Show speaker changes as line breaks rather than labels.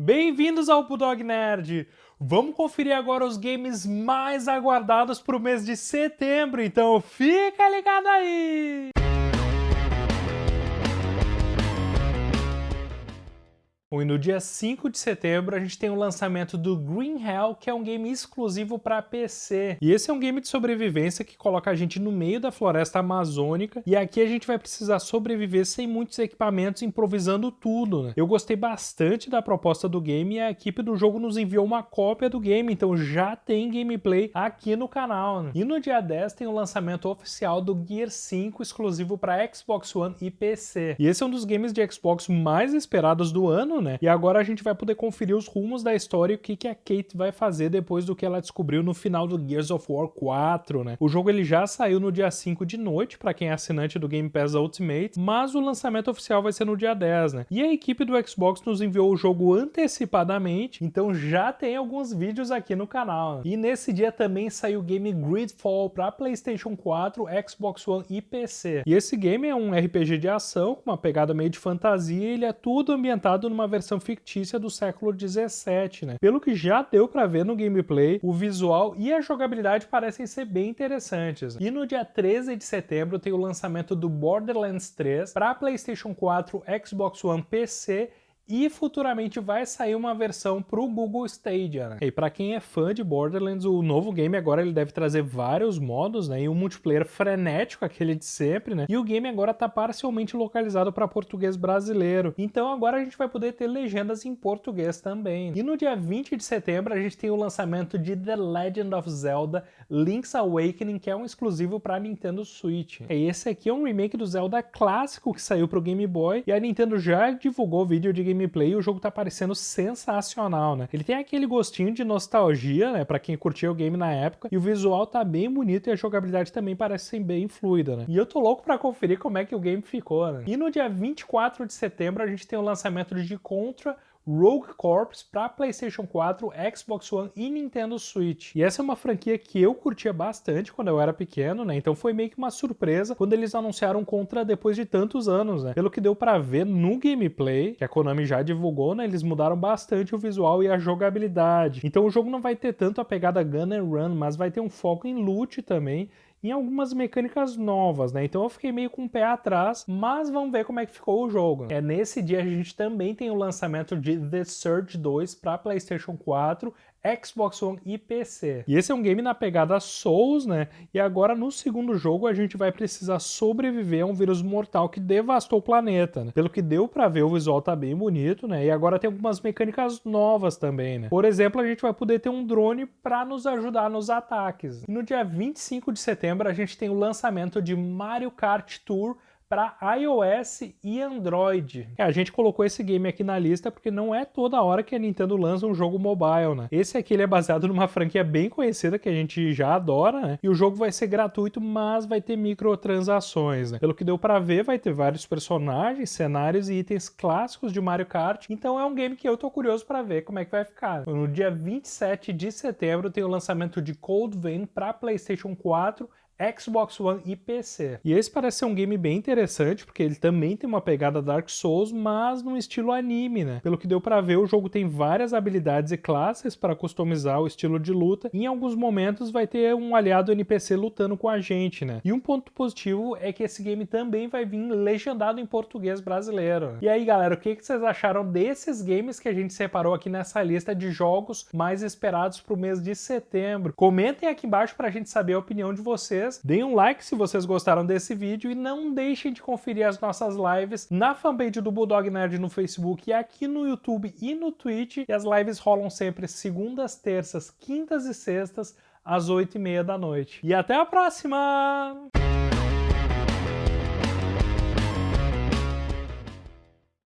Bem-vindos ao Bulldog Nerd! Vamos conferir agora os games mais aguardados para o mês de setembro, então fica ligado aí! E no dia 5 de setembro a gente tem o lançamento do Green Hell, que é um game exclusivo para PC. E esse é um game de sobrevivência que coloca a gente no meio da floresta amazônica, e aqui a gente vai precisar sobreviver sem muitos equipamentos, improvisando tudo, né? Eu gostei bastante da proposta do game e a equipe do jogo nos enviou uma cópia do game, então já tem gameplay aqui no canal. Né? E no dia 10 tem o lançamento oficial do Gear 5 exclusivo para Xbox One e PC. E esse é um dos games de Xbox mais esperados do ano, né? E agora a gente vai poder conferir os rumos da história e o que, que a Kate vai fazer depois do que ela descobriu no final do Gears of War 4, né? O jogo ele já saiu no dia 5 de noite para quem é assinante do Game Pass Ultimate, mas o lançamento oficial vai ser no dia 10, né? E a equipe do Xbox nos enviou o jogo antecipadamente, então já tem alguns vídeos aqui no canal. Né? E nesse dia também saiu o game Gridfall para PlayStation 4, Xbox One e PC. E esse game é um RPG de ação com uma pegada meio de fantasia, ele é tudo ambientado numa versão fictícia do século 17, né? Pelo que já deu para ver no gameplay, o visual e a jogabilidade parecem ser bem interessantes. E no dia 13 de setembro tem o lançamento do Borderlands 3 para PlayStation 4, Xbox One, PC e futuramente vai sair uma versão para o Google Stadia. Né? E para quem é fã de Borderlands, o novo game agora ele deve trazer vários modos, né? E um multiplayer frenético, aquele de sempre, né? E o game agora está parcialmente localizado para português brasileiro. Então agora a gente vai poder ter legendas em português também. E no dia 20 de setembro a gente tem o lançamento de The Legend of Zelda Link's Awakening, que é um exclusivo para Nintendo Switch. E esse aqui é um remake do Zelda clássico que saiu para o Game Boy e a Nintendo já divulgou vídeo de game gameplay o jogo tá parecendo sensacional, né? Ele tem aquele gostinho de nostalgia, né, pra quem curtia o game na época, e o visual tá bem bonito e a jogabilidade também parece ser bem fluida, né? E eu tô louco pra conferir como é que o game ficou, né? E no dia 24 de setembro a gente tem o lançamento de Contra Rogue Corps para PlayStation 4, Xbox One e Nintendo Switch. E essa é uma franquia que eu curtia bastante quando eu era pequeno, né? Então foi meio que uma surpresa quando eles anunciaram Contra depois de tantos anos, né? Pelo que deu para ver no gameplay, que a Konami já divulgou, né? Eles mudaram bastante o visual e a jogabilidade. Então o jogo não vai ter tanto a pegada gun and run, mas vai ter um foco em loot também em algumas mecânicas novas, né? Então eu fiquei meio com o pé atrás, mas vamos ver como é que ficou o jogo. É nesse dia a gente também tem o lançamento de The Surge 2 para PlayStation 4, Xbox One e PC. E esse é um game na pegada Souls, né? E agora no segundo jogo a gente vai precisar sobreviver a um vírus mortal que devastou o planeta, né? Pelo que deu para ver, o visual tá bem bonito, né? E agora tem algumas mecânicas novas também, né? Por exemplo, a gente vai poder ter um drone para nos ajudar nos ataques. E no dia 25 de setembro a gente tem o lançamento de Mario Kart Tour para iOS e Android. É, a gente colocou esse game aqui na lista porque não é toda hora que a Nintendo lança um jogo mobile, né? Esse aqui ele é baseado numa franquia bem conhecida que a gente já adora, né? E o jogo vai ser gratuito, mas vai ter microtransações, né? Pelo que deu para ver, vai ter vários personagens, cenários e itens clássicos de Mario Kart. Então é um game que eu tô curioso para ver como é que vai ficar. No dia 27 de setembro tem o lançamento de Cold Vein para PlayStation 4, Xbox One e PC. E esse parece ser um game bem interessante, porque ele também tem uma pegada Dark Souls, mas num estilo anime, né? Pelo que deu para ver, o jogo tem várias habilidades e classes para customizar o estilo de luta, e em alguns momentos vai ter um aliado NPC lutando com a gente, né? E um ponto positivo é que esse game também vai vir legendado em português brasileiro. E aí, galera, o que vocês acharam desses games que a gente separou aqui nessa lista de jogos mais esperados para o mês de setembro? Comentem aqui embaixo para a gente saber a opinião de vocês vocês. Deem um like se vocês gostaram desse vídeo e não deixem de conferir as nossas lives na fanpage do Bulldog Nerd no Facebook e aqui no YouTube e no Twitch. E as lives rolam sempre segundas, terças, quintas e sextas às oito e meia da noite. E até a próxima!